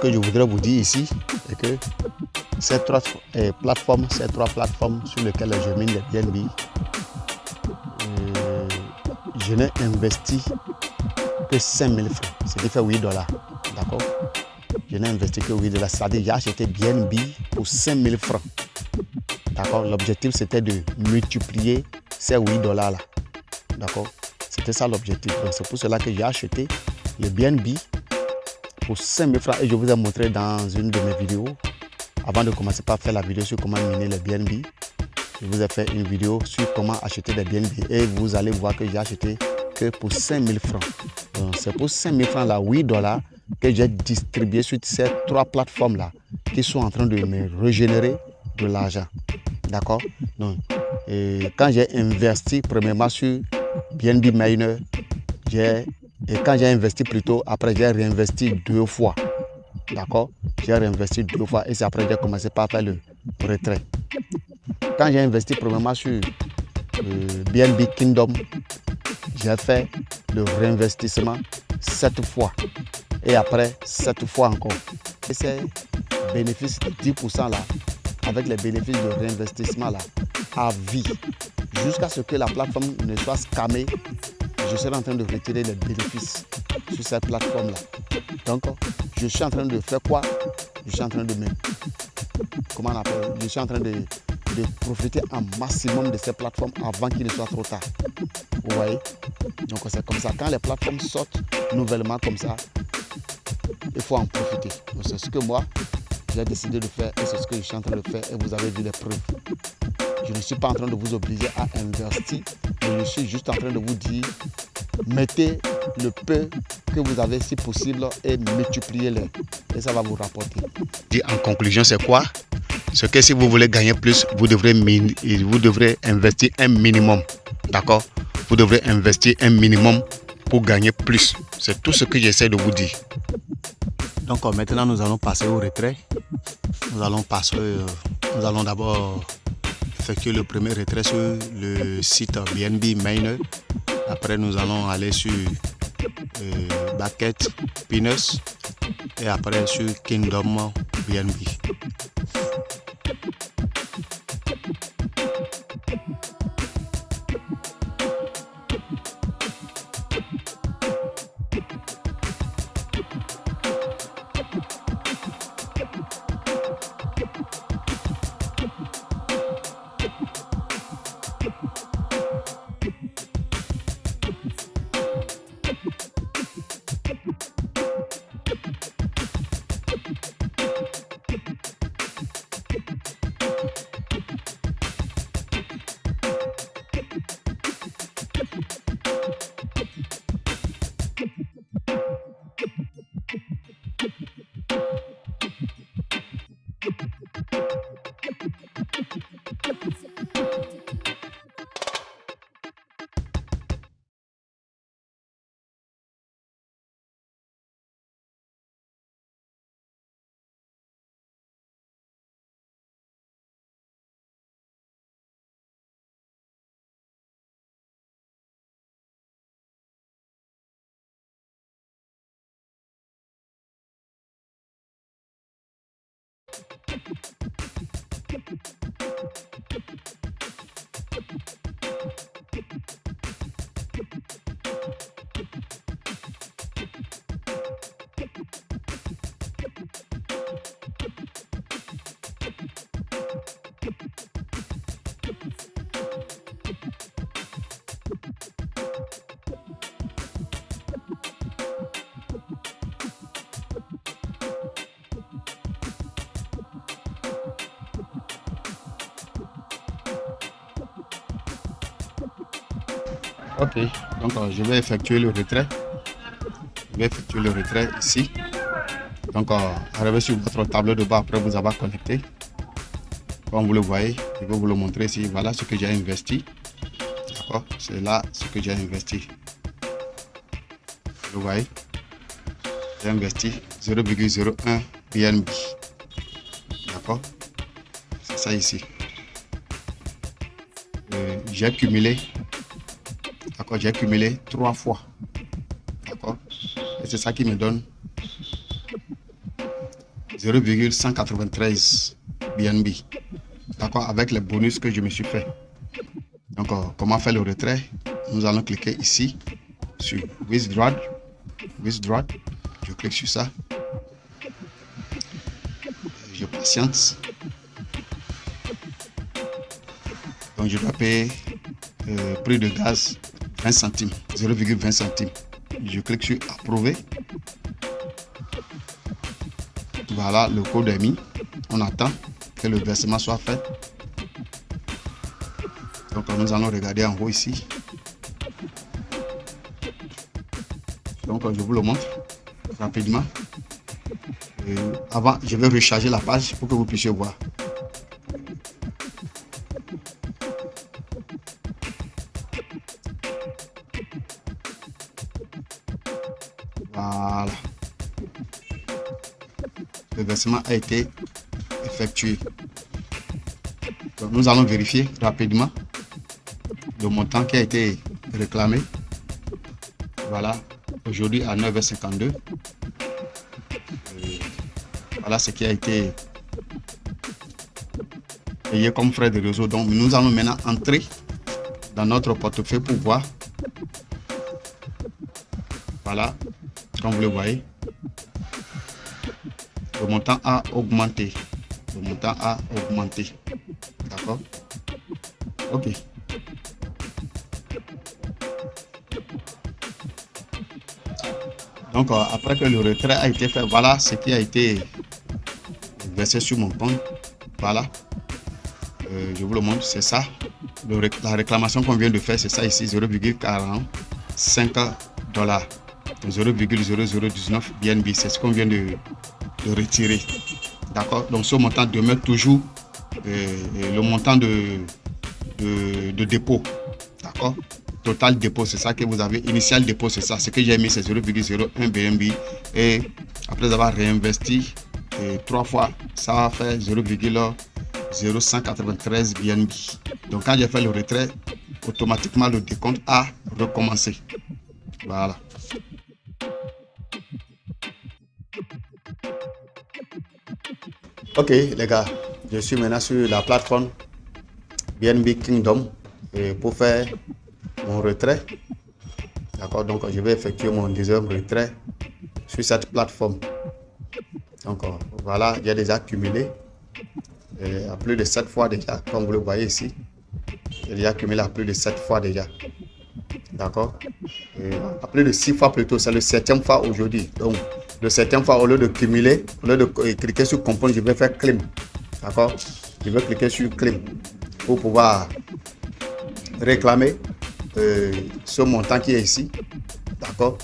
que je voudrais vous dire ici, c'est que ces trois eh, plateformes, ces trois plateformes sur lesquelles je mine les BNB, euh, je n'ai investi que 5000 francs, ce qui fait 8 dollars. D'accord? Je n'ai investi que 8 dollars, c'est-à-dire j'ai acheté BNB pour 5000 francs. D'accord? L'objectif c'était de multiplier ces 8 dollars là. D'accord? C'était ça l'objectif. c'est pour cela que j'ai acheté le BNB pour 5000 francs et je vous ai montré dans une de mes vidéos avant de commencer par faire la vidéo sur comment miner les BNB, je vous ai fait une vidéo sur comment acheter des BNB et vous allez voir que j'ai acheté que pour 5000 francs. C'est pour 5000 francs là, 8 dollars que j'ai distribué sur ces trois plateformes là qui sont en train de me régénérer de l'argent. D'accord? Donc quand j'ai investi premièrement sur BNB Miner, et quand j'ai investi plutôt, après j'ai réinvesti deux fois. D'accord? J'ai réinvesti deux fois et c'est après que j'ai commencé par faire le retrait. Quand j'ai investi premièrement sur BNB euh, Kingdom, j'ai fait le réinvestissement sept fois et après sept fois encore. Et c'est bénéfice de 10% là, avec les bénéfices de réinvestissement là, à vie, jusqu'à ce que la plateforme ne soit scamée je serai en train de retirer les bénéfices sur cette plateforme-là. Donc, je suis en train de faire quoi? Je suis en train de me... Comment on appelle? Je suis en train de, profiter un maximum de ces plateformes avant qu'il ne soit trop tard. Vous voyez? Donc, c'est comme ça. Quand les plateformes sortent nouvellement comme ça, il faut en profiter. c'est ce que moi, j'ai décidé de faire et c'est ce que je suis en train de faire et vous avez vu les preuves. Je ne suis pas en train de vous obliger à investir, mais je suis juste en train de vous dire, mettez le peu que vous avez si possible et multipliez-le. Et ça va vous rapporter. En conclusion, c'est quoi? C'est que si vous voulez gagner plus, vous devrez, vous devrez investir un minimum. D'accord? Vous devrez investir un minimum pour gagner plus. C'est tout ce que j'essaie de vous dire. Donc maintenant, nous allons passer au retrait. Nous allons passer, euh, nous allons d'abord effectuer le premier retrait sur le site BNB Miner. Après, nous allons aller sur euh, Bucket Pinus et après sur Kingdom BNB. Ok, donc euh, je vais effectuer le retrait. Je vais effectuer le retrait ici. Donc, euh, arrivez sur votre tableau de bord après vous avoir connecté. Comme vous le voyez, je vais vous le montrer ici. Voilà ce que j'ai investi. D'accord? C'est là ce que j'ai investi. Vous voyez? J'ai investi 0,01 BNB. D'accord? C'est ça ici. Euh, j'ai cumulé j'ai cumulé trois fois. D'accord? Et c'est ça qui me donne 0,193 BNB. D'accord? Avec les bonus que je me suis fait. Donc, euh, comment faire le retrait? Nous allons cliquer ici sur Withdraw. Withdraw. Je clique sur ça. Je patiente. Donc, je dois payer euh, prix de gaz 20 centimes, 0,20 centimes. Je clique sur approuver. Voilà, le code est mis. On attend que le versement soit fait. Donc nous allons regarder en haut ici. Donc je vous le montre rapidement. avant, je vais recharger la page pour que vous puissiez voir. Voilà. Le versement a été effectué. nous allons vérifier rapidement le montant qui a été réclamé. Voilà, aujourd'hui à 9h52. Voilà ce qui a été payé comme frais de réseau. Donc nous allons maintenant entrer dans notre portefeuille pour voir. Voilà, comme vous le voyez, le montant a augmenté. Le montant a augmenté. D'accord? Ok. Donc, euh, après que le retrait a été fait, voilà ce qui a été versé sur mon compte. Voilà. Euh, je vous le montre, c'est ça. la réclamation qu'on vient de faire, c'est ça ici, 0,45 dollars. 0,0019 BNB, c'est ce qu'on vient de, retirer. D'accord Donc ce montant demeure toujours euh, le montant de, de dépôt. D'accord total dépôt, c'est ça que vous avez. Initial dépôt, c'est ça. Ce que j'ai mis, c'est 0,01 BNB. Et après avoir réinvesti trois fois, ça va faire 0,0193 BNB. Donc quand j'ai fait le retrait, automatiquement le décompte a recommencé. Voilà. Ok les gars, je suis maintenant sur la plateforme BNB Kingdom pour faire mon retrait. D'accord, donc je vais effectuer mon deuxième retrait sur cette plateforme. Donc voilà, j'ai déjà accumulé à plus de 7 fois déjà, comme vous le voyez ici. J'ai déjà accumulé à plus de 7 fois déjà. D'accord À plus de 6 fois plutôt, c'est le septième fois aujourd'hui. Le septième fois, au lieu de cumuler, au lieu de cliquer sur comprendre, je vais faire claim. D'accord? Je vais cliquer sur claim pour pouvoir réclamer euh, ce montant qui est ici. D'accord?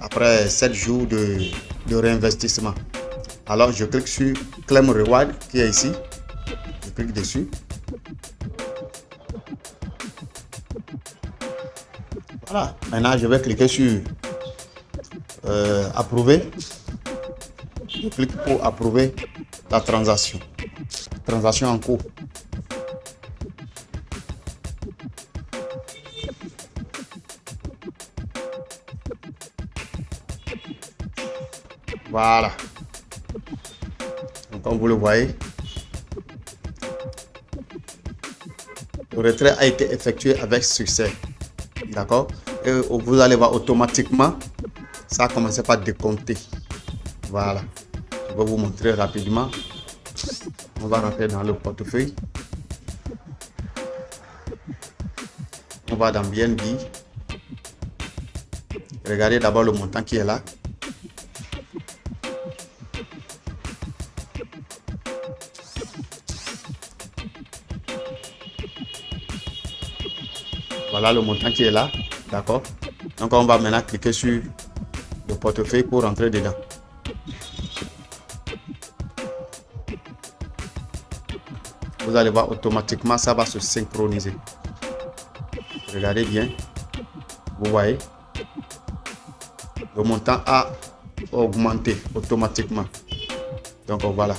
Après 7 jours de, de, réinvestissement. Alors, je clique sur Claim Reward qui est ici. Je clique dessus. Voilà. Maintenant, je vais cliquer sur euh, Approuver. Clique pour approuver la transaction. Transaction en cours. Voilà. comme vous le voyez, le retrait a été effectué avec succès. D'accord? Et vous allez voir automatiquement, ça a commencé par décompter. Voilà. Je vais vous montrer rapidement. On va rentrer dans le portefeuille. On va dans BNB. Regardez d'abord le montant qui est là. Voilà le montant qui est là. D'accord Donc on va maintenant cliquer sur portefeuille pour rentrer dedans. Vous allez voir automatiquement ça va se synchroniser. Regardez bien. Vous voyez? Le montant a augmenté automatiquement. Donc voilà.